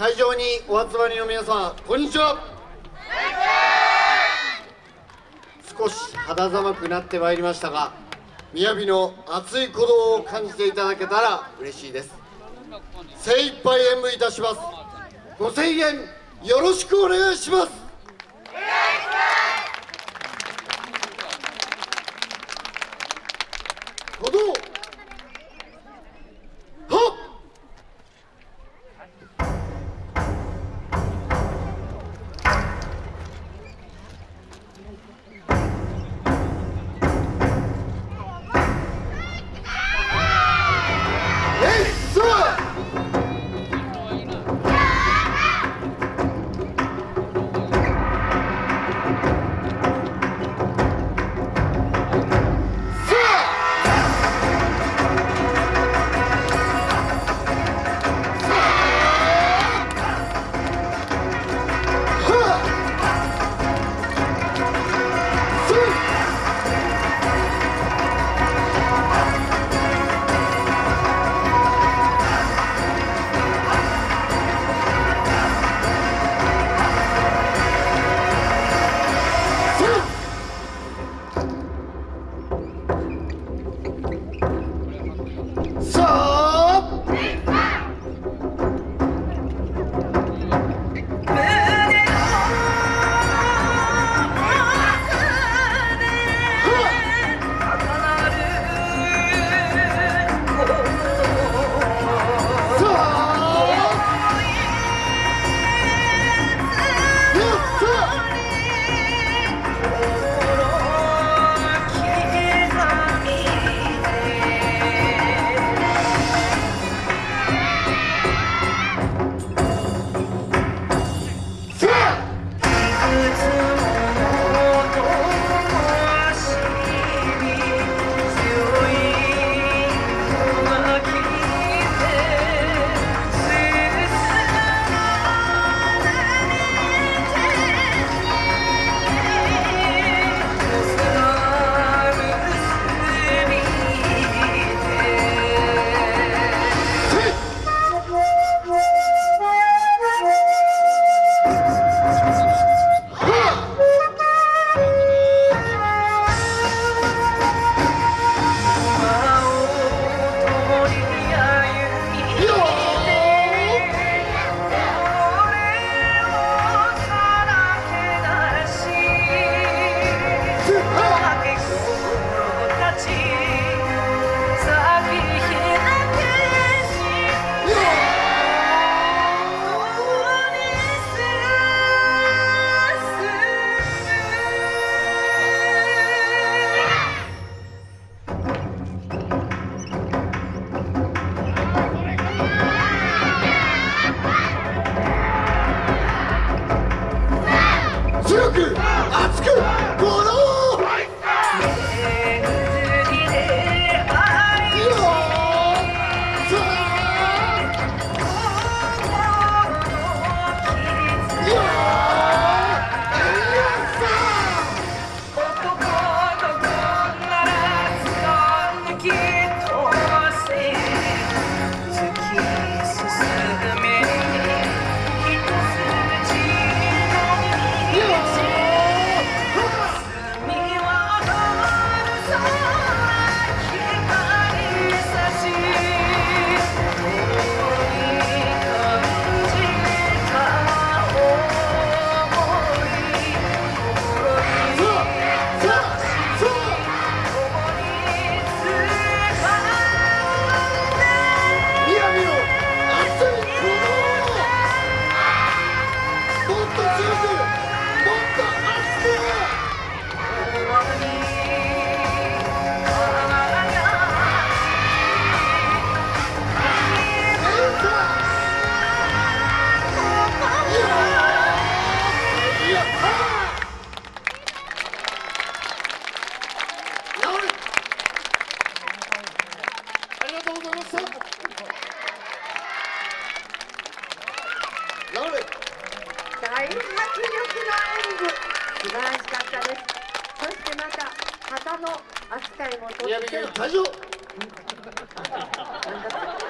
会場にお集まりの皆さんこんにちは。少し肌寒くなってまいりましたが雅の熱い鼓動を感じていただけたら嬉しいです。精一杯演舞いたします。ご声援よろしくお願いします。りがとうございました。ラウレ大迫力の演舞素晴らしかったです。そしてまた旗の扱いもとっても。なんだ